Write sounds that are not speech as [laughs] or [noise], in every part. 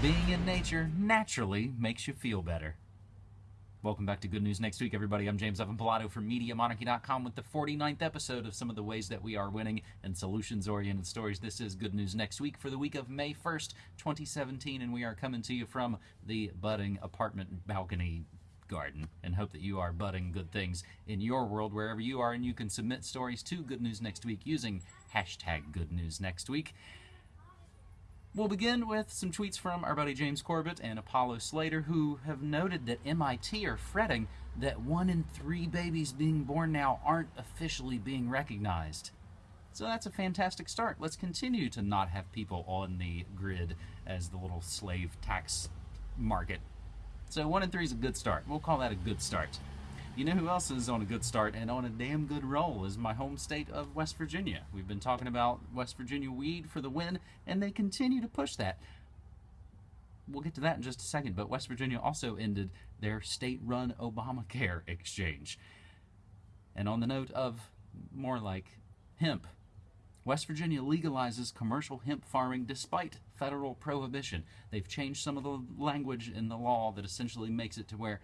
Being in nature naturally makes you feel better. Welcome back to Good News Next Week, everybody. I'm James Evan Pilato from MediaMonarchy.com with the 49th episode of some of the ways that we are winning and solutions oriented stories. This is Good News Next Week for the week of May 1st, 2017, and we are coming to you from the budding apartment balcony garden and hope that you are budding good things in your world wherever you are and you can submit stories to Good News Next Week using hashtag Good News Next Week. We'll begin with some tweets from our buddy James Corbett and Apollo Slater, who have noted that MIT are fretting that one in three babies being born now aren't officially being recognized. So that's a fantastic start. Let's continue to not have people on the grid as the little slave tax market. So one in three is a good start. We'll call that a good start. You know who else is on a good start and on a damn good roll is my home state of West Virginia. We've been talking about West Virginia weed for the win, and they continue to push that. We'll get to that in just a second, but West Virginia also ended their state run Obamacare [laughs] exchange. And on the note of more like hemp, West Virginia legalizes commercial hemp farming despite federal prohibition. They've changed some of the language in the law that essentially makes it to where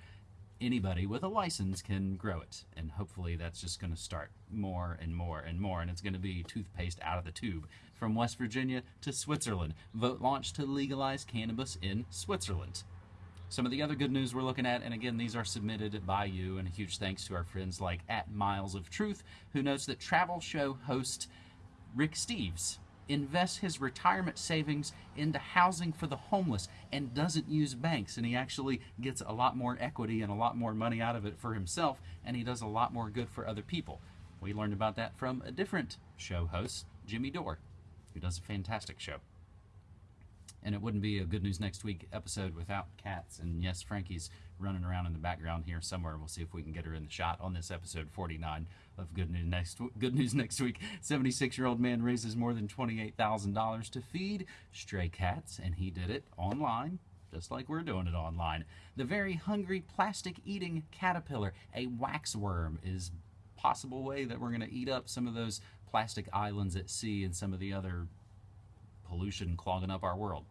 anybody with a license can grow it. And hopefully that's just going to start more and more and more. And it's going to be toothpaste out of the tube. From West Virginia to Switzerland. Vote launched to legalize cannabis in Switzerland. Some of the other good news we're looking at, and again, these are submitted by you, and a huge thanks to our friends like at Miles of Truth, who notes that travel show host Rick Steves invests his retirement savings into housing for the homeless and doesn't use banks. And he actually gets a lot more equity and a lot more money out of it for himself and he does a lot more good for other people. We learned about that from a different show host jimmy dore who does a fantastic show and it wouldn't be a good news next week episode without cats. And yes frankie's running around in the background here somewhere. We'll see if we can get her in the shot on this episode 49 of good news next good news next week. 76 year old man raises more than $28000 to feed stray cats. And he did it online just like we're doing it online. The very hungry plastic eating caterpillar a waxworm is possible way that we're going to eat up some of those plastic islands at sea and some of the other pollution clogging up our world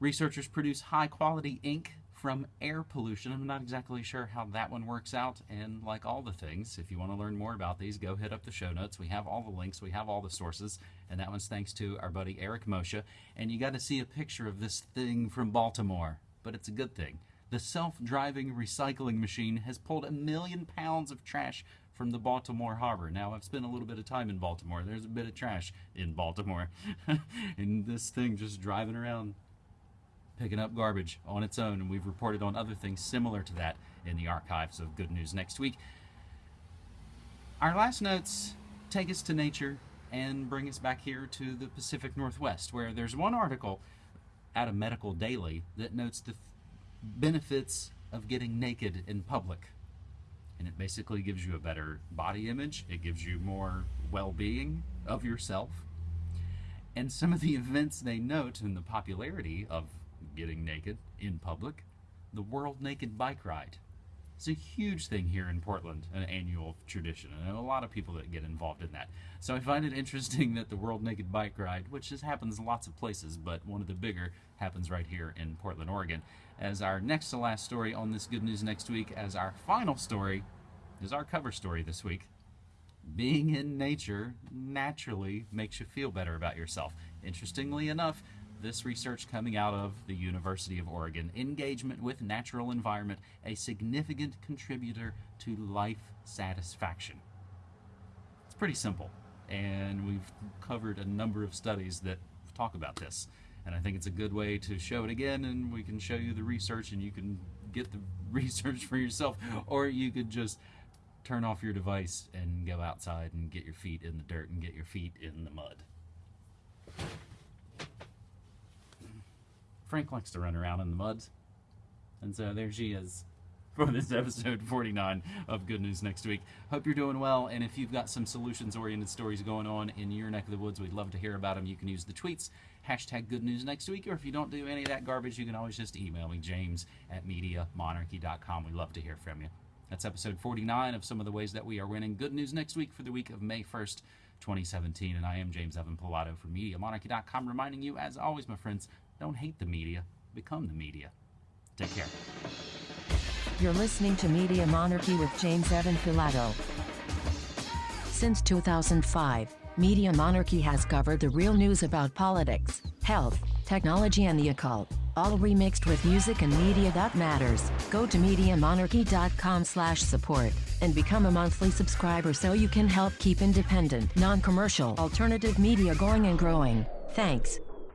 Researchers produce high quality ink from air pollution. I'm not exactly sure how that one works out. And like all the things, if you want to learn more about these, go hit up the show notes. We have all the links, we have all the sources. And that one's thanks to our buddy Eric Moshe. And you got to see a picture of this thing from Baltimore, but it's a good thing. The self driving recycling machine has pulled a million pounds of trash from the Baltimore harbor. Now, I've spent a little bit of time in Baltimore. There's a bit of trash in Baltimore. [laughs] and this thing just driving around picking up garbage on its own, and we've reported on other things similar to that in the archives of Good News Next Week. Our last notes take us to nature and bring us back here to the Pacific Northwest, where there's one article out of Medical Daily that notes the benefits of getting naked in public. And it basically gives you a better body image, it gives you more well being of yourself. And some of the [laughs] events they note in the popularity of getting naked in public, the World Naked Bike Ride. It's a huge thing here in Portland, an annual tradition, and a lot of people that get involved in that. So I find it interesting that the World Naked Bike Ride, which just happens lots of places, but one of the bigger happens right here in Portland, Oregon. As our next to last story on this Good News Next Week, as our final story is our cover story this week. Being in nature naturally makes you feel better about yourself. Interestingly enough, this research coming out of the University of Oregon. Engagement with natural environment, a significant contributor to life satisfaction. It's pretty simple, and we've covered a number of studies that talk about this. And I think it's a good way to show it again, and we can show you the research, and you can get the [laughs] research for yourself, or you could just turn off your device and go outside and get your feet in the dirt and get your feet in the mud. Frank likes to run around in the mud. And so there she is for this episode 49 of Good News Next Week. Hope you're doing well, and if you've got some solutions oriented stories going on in your neck of the woods, we'd love to hear about them. You can use the tweets, hashtag Good News Next Week, or if you don't do any of that garbage, you can always just email me, james at MediaMonarchy.com. We'd love to hear from you. That's episode 49 of some of the ways that we are winning. Good news next week for the week of May 1st, 2017. And I am James Evan Pilato from MediaMonarchy.com, reminding you, as always, my friends, don't hate the media, become the media. Take care. You're listening to Media Monarchy with James Evan Pilato. Since 2005, Media Monarchy has covered the real news about politics, health, technology and the occult, all remixed with music and media that matters. Go to MediaMonarchy.com slash support and become a monthly subscriber so you can help keep independent, non-commercial, alternative media going and growing. Thanks.